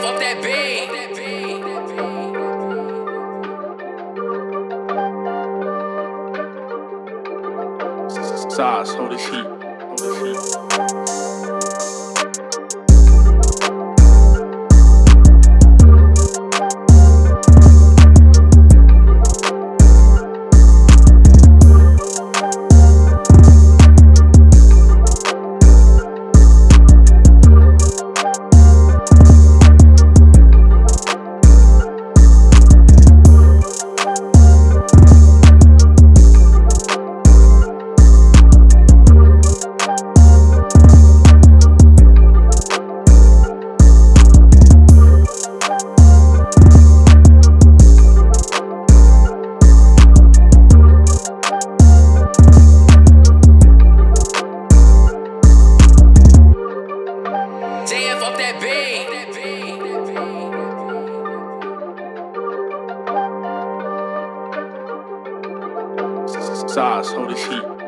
Damn, fuck that beat. Sauce, hold the sheet. Hold. That beat. Sauce, hold the sheet.